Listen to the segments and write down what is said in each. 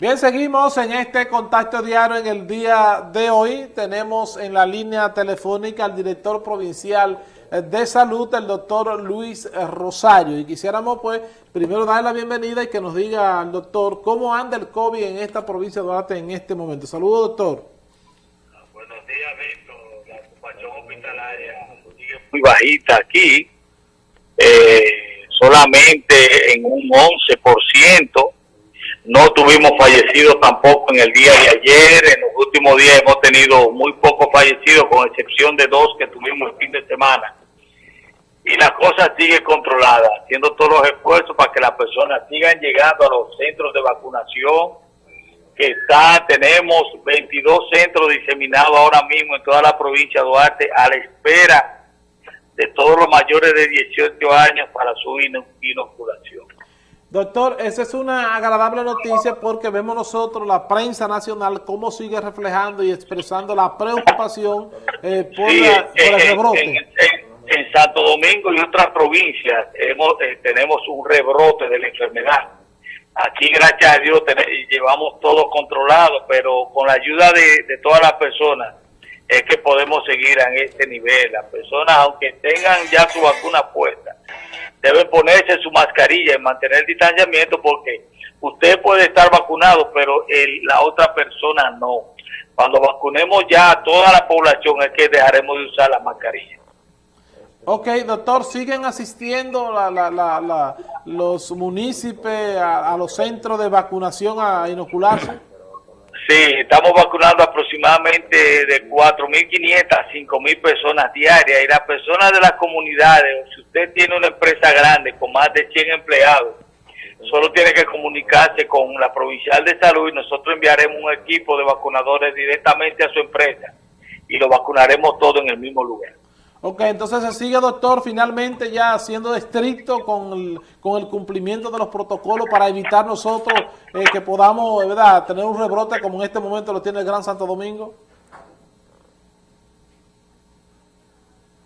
Bien, seguimos en este contacto diario en el día de hoy. Tenemos en la línea telefónica al director provincial eh, de salud, el doctor Luis Rosario. Y quisiéramos, pues, primero darle la bienvenida y que nos diga al doctor cómo anda el COVID en esta provincia de Duarte en este momento. Saludos, doctor. Buenos días, Víctor. La ocupación hospitalaria sigue muy bajita aquí, eh, solamente en un 11%. No tuvimos fallecidos tampoco en el día de ayer. En los últimos días hemos tenido muy pocos fallecidos, con excepción de dos que tuvimos el fin de semana. Y la cosa sigue controlada, haciendo todos los esfuerzos para que las personas sigan llegando a los centros de vacunación que está, tenemos 22 centros diseminados ahora mismo en toda la provincia de Duarte a la espera de todos los mayores de 18 años para su inoculación. Doctor, esa es una agradable noticia porque vemos nosotros, la prensa nacional, cómo sigue reflejando y expresando la preocupación eh, por, Sí, la- por el rebrote. en- en- en Santo Domingo y otras provincias hemos, eh, tenemos un rebrote de la enfermedad. Aquí, gracias a Dios, llevamos todo controlado, pero con la ayuda de, de todas las personas es que podemos seguir en este nivel. Las personas, aunque tengan ya su vacuna puesta, deben ponerse su mascarilla y mantener el distanciamiento porque usted puede estar vacunado, pero la otra persona no. Cuando vacunemos ya a toda la población es que dejaremos de usar la mascarilla. Ok, doctor, ¿siguen asistiendo los municipios a los centros de vacunación a inocularse? Sí, estamos vacunando aproximadamente de 4.500 a 5.000 personas diarias y las personas de las comunidades, si usted tiene una empresa grande con más de 100 empleados, solo tiene que comunicarse con la provincial de salud y nosotros enviaremos un equipo de vacunadores directamente a su empresa y lo vacunaremos todo en el mismo lugar. Ok, entonces se sigue, doctor, finalmente ya siendo estricto con el, con el cumplimiento de los protocolos para evitar nosotros eh, que podamos, ¿verdad?, tener un rebrote como en este momento lo tiene el Gran Santo Domingo.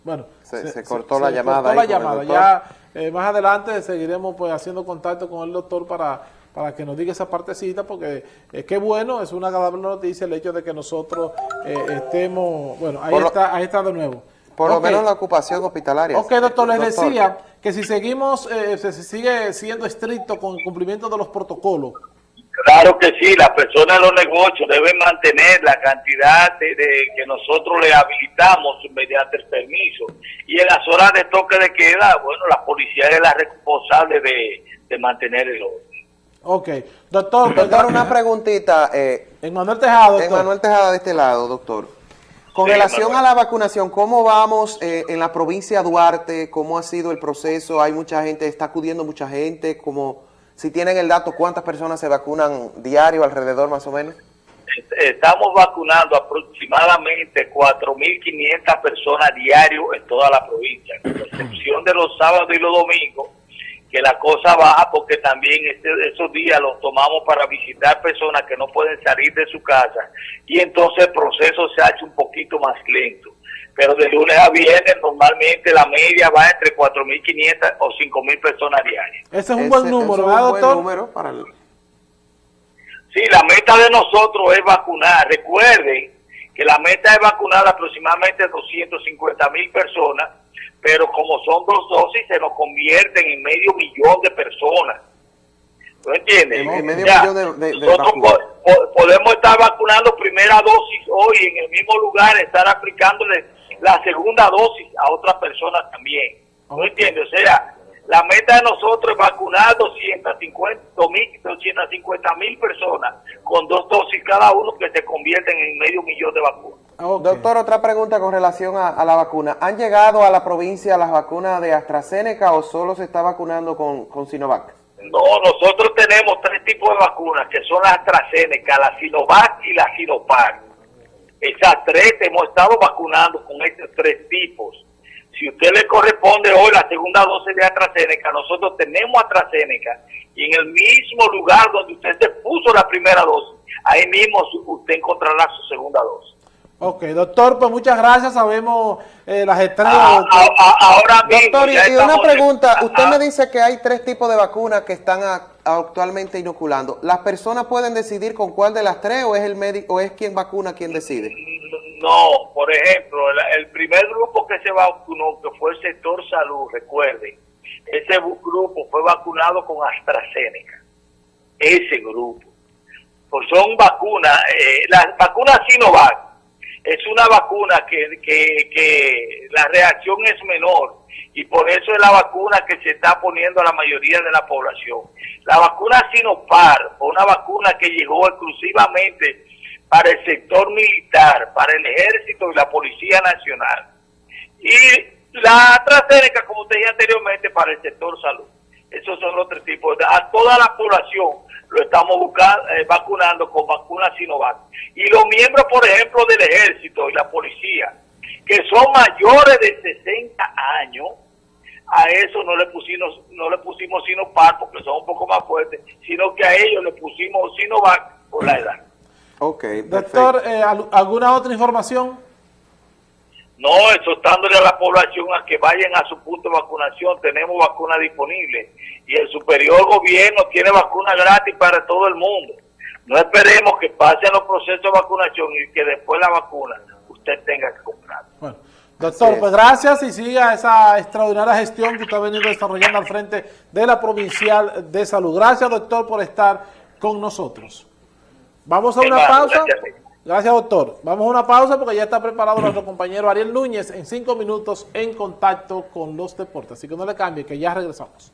Bueno, Se- se cortó la llamada cortó ahí la llamada. Ya eh, más adelante seguiremos pues haciendo contacto con el doctor para, para que nos diga esa partecita, porque es que bueno, es una agradable noticia el hecho de que nosotros eh, estemos, bueno, ahí Por está, ahí está de nuevo. Por lo menos la ocupación hospitalaria. Ok, doctor, les decía que si seguimos, eh, se sigue siendo estricto con el cumplimiento de los protocolos. Claro que sí, las personas de los negocios deben mantener la cantidad de, de que nosotros le habilitamos mediante el permiso. Y en las horas de toque de queda, bueno, la policía es la responsable de, de mantener el orden. Ok, doctor, Doctor, una preguntita. Eh, en Manuel Tejado, doctor. Manuel Tejada de este lado, doctor. Con Sí, relación Manuel. a la vacunación, ¿cómo vamos eh, en la provincia de Duarte? ¿Cómo ha sido el proceso? ¿Hay mucha gente, está acudiendo mucha gente? Como, si tienen el dato, ¿cuántas personas se vacunan diario alrededor más o menos? Estamos vacunando aproximadamente 4.500 personas diarios en toda la provincia, con excepción de los sábados y los domingos, que la cosa baja porque también este- esos días los tomamos para visitar personas que no pueden salir de su casa y entonces el proceso se ha hecho un poquito más lento. Pero de lunes a viernes normalmente la media va entre 4.500 o 5.000 personas diarias. Ese es un buen ese número, es ¿verdad, un buen doctor? número para el- Sí, la meta de nosotros es vacunar. Recuerden que la meta es vacunar aproximadamente 250 mil personas, pero como son dos dosis, se nos convierten en medio millón de personas. ¿No entiendes? En- medio Ya, millón de- de- nosotros po- podemos estar vacunando primera dosis hoy en el mismo lugar, estar aplicándole la segunda dosis a otras personas también. ¿No Ok. entiendes? O sea, la meta de nosotros es vacunar 250 mil 250 mil personas con dos dosis cada uno que se convierten en medio millón de vacunas. Ok. Doctor, otra pregunta con relación a, a la vacuna. ¿Han llegado a la provincia las vacunas de AstraZeneca o solo se está vacunando con, con Sinovac? No, nosotros tenemos tres tipos de vacunas, que son la AstraZeneca, la Sinovac y la Sinopar. Esas tres hemos estado vacunando con estos tres tipos. Si a usted le corresponde hoy la segunda dosis de AstraZeneca, nosotros tenemos AstraZeneca y en el mismo lugar donde usted se puso la primera dosis, ahí mismo usted encontrará su segunda dosis. Ok, doctor, pues muchas gracias, sabemos eh, las estrellas. Ah, doctor. ah, ah, ahora mismo Doctor, y, una pregunta. Usted Ah, me dice que hay tres tipos de vacunas que están a- actualmente inoculando, ¿las personas pueden decidir con cuál de las tres o es el médico o es quien vacuna quien decide? No, por ejemplo, el, el primer grupo que se vacunó, que fue el sector salud, recuerden, ese grupo fue vacunado con AstraZeneca. Ese grupo. Pues son vacunas, eh, las vacunas Sinovac es una vacuna que, que, que la reacción es menor y por eso es la vacuna que se está poniendo a la mayoría de la población. La vacuna Sinopar una vacuna que llegó exclusivamente para el sector militar, para el ejército y la Policía Nacional. Y la AstraZeneca, como te dije anteriormente, para el sector salud. Esos son los tres tipos. A toda la población lo estamos buscando, eh, vacunando con vacunas Sinovac. Y los miembros, por ejemplo, del ejército y la policía, que son mayores de 60 años, a eso no le pusimos no le pusimos Sinopar porque son un poco más fuertes, sino que a ellos le pusimos Sinovac por la edad. Ok, perfecto. Doctor, eh, ¿al- ¿alguna otra información? No, exhortándole a la población a que vayan a su punto de vacunación. Tenemos vacuna disponible y el superior gobierno tiene vacuna gratis para todo el mundo. No esperemos que pasen los procesos de vacunación y que después la vacuna usted tenga que comprar. Bueno, doctor, es. pues gracias y siga esa extraordinaria gestión que usted ha venido desarrollando al frente de la Provincial de Salud. Gracias, doctor, por estar con nosotros. Vamos a una pausa. Gracias. Doctor. Vamos a una pausa porque ya está preparado nuestro compañero Ariel Núñez en cinco minutos en contacto con los deportes. Así que no le cambie, que ya regresamos.